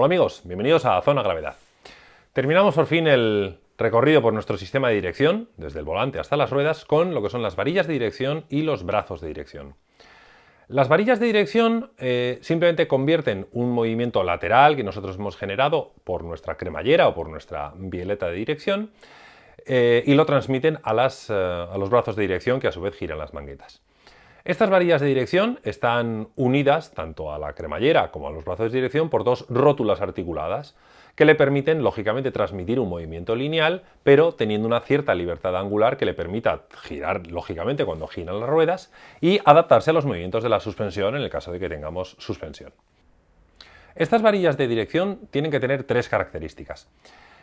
Hola amigos, bienvenidos a Zona Gravedad. Terminamos por fin el recorrido por nuestro sistema de dirección, desde el volante hasta las ruedas, con lo que son las varillas de dirección y los brazos de dirección. Las varillas de dirección eh, simplemente convierten un movimiento lateral que nosotros hemos generado por nuestra cremallera o por nuestra bieleta de dirección eh, y lo transmiten eh, a los brazos de dirección que a su vez giran las manguetas. Estas varillas de dirección están unidas tanto a la cremallera como a los brazos de dirección por dos rótulas articuladas que le permiten, lógicamente, transmitir un movimiento lineal, pero teniendo una cierta libertad angular que le permita girar, lógicamente, cuando giran las ruedas y adaptarse a los movimientos de la suspensión en el caso de que tengamos suspensión. Estas varillas de dirección tienen que tener tres características.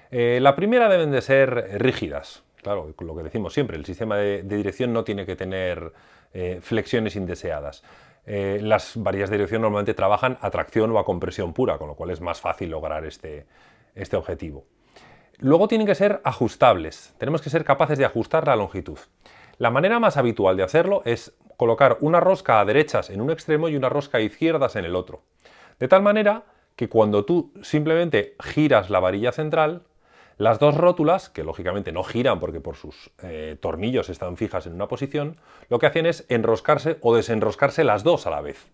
Eh, la primera deben de ser rígidas, Claro, lo que decimos siempre, el sistema de, dirección no tiene que tener eh, flexiones indeseadas. Eh, las varillas de dirección normalmente trabajan a tracción o a compresión pura, con lo cual es más fácil lograr este, este objetivo. Luego tienen que ser ajustables, tenemos que ser capaces de ajustar la longitud. La manera más habitual de hacerlo es colocar una rosca a derechas en un extremo y una rosca a izquierdas en el otro. De tal manera que cuando tú simplemente giras la varilla central, las dos rótulas, que lógicamente no giran porque por sus eh, tornillos están fijas en una posición, lo que hacen es enroscarse o desenroscarse las dos a la vez.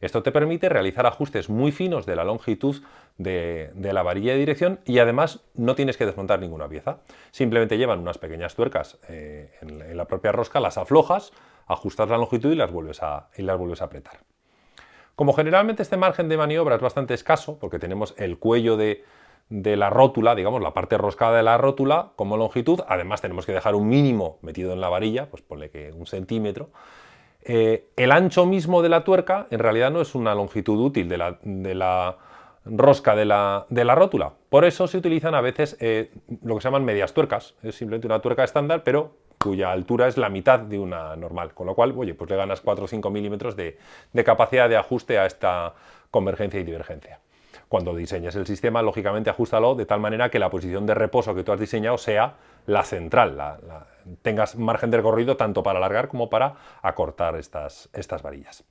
Esto te permite realizar ajustes muy finos de la longitud de, la varilla de dirección y además no tienes que desmontar ninguna pieza. Simplemente llevan unas pequeñas tuercas eh, en, la propia rosca, las aflojas, ajustas la longitud y las vuelves a, y las vuelves a apretar. Como generalmente este margen de maniobra es bastante escaso, porque tenemos el cuello de, de la rótula, digamos, la parte roscada de la rótula como longitud, además tenemos que dejar un mínimo metido en la varilla, pues ponle que un centímetro. Eh, el ancho mismo de la tuerca en realidad no es una longitud útil de la, rosca de la, rótula, por eso se utilizan a veces eh, lo que se llaman medias tuercas, es simplemente una tuerca estándar, pero cuya altura es la mitad de una normal, con lo cual, oye, pues le ganas 4 o 5 milímetros de capacidad de ajuste a esta convergencia y divergencia. Cuando diseñes el sistema, lógicamente ajustalo de tal manera que la posición de reposo que tú has diseñado sea la central, tengas margen de recorrido tanto para alargar como para acortar estas, estas varillas.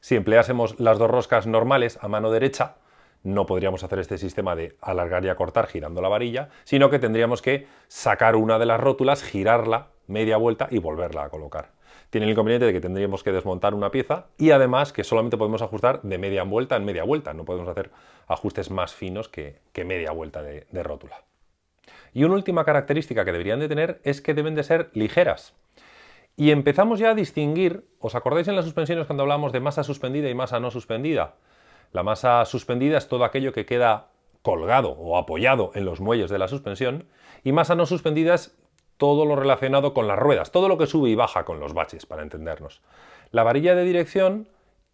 Si empleásemos las dos roscas normales a mano derecha, no podríamos hacer este sistema de alargar y acortar girando la varilla, sino que tendríamos que sacar una de las rótulas, girarla media vuelta y volverla a colocar tiene el inconveniente de que tendríamos que desmontar una pieza y además que solamente podemos ajustar de media vuelta en media vuelta, no podemos hacer ajustes más finos que, media vuelta de, rótula. Y una última característica que deberían de tener es que deben de ser ligeras. Y empezamos ya a distinguir, ¿os acordáis en las suspensiones cuando hablamos de masa suspendida y masa no suspendida? La masa suspendida es todo aquello que queda colgado o apoyado en los muelles de la suspensión y masa no suspendida es todo lo relacionado con las ruedas, todo lo que sube y baja con los baches, para entendernos. La varilla de dirección,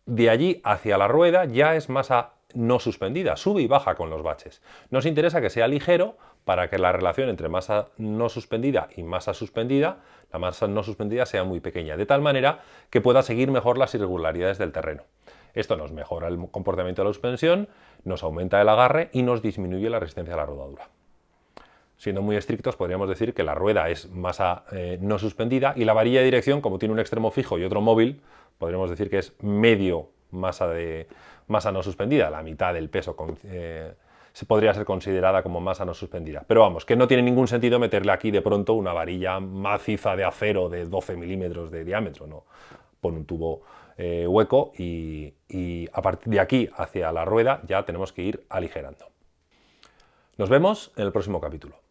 de allí hacia la rueda, ya es masa no suspendida, sube y baja con los baches. Nos interesa que sea ligero para que la relación entre masa no suspendida y masa suspendida, la masa no suspendida sea muy pequeña, de tal manera que pueda seguir mejor las irregularidades del terreno. Esto nos mejora el comportamiento de la suspensión, nos aumenta el agarre y nos disminuye la resistencia a la rodadura. Siendo muy estrictos, podríamos decir que la rueda es masa eh, no suspendida y la varilla de dirección, como tiene un extremo fijo y otro móvil, podríamos decir que es medio masa, de, masa no suspendida, la mitad del peso eh, se podría ser considerada como masa no suspendida. Pero vamos, que no tiene ningún sentido meterle aquí de pronto una varilla maciza de acero de 12 milímetros de diámetro, ¿no? Pon un tubo eh, hueco y a partir de aquí hacia la rueda ya tenemos que ir aligerando. Nos vemos en el próximo capítulo.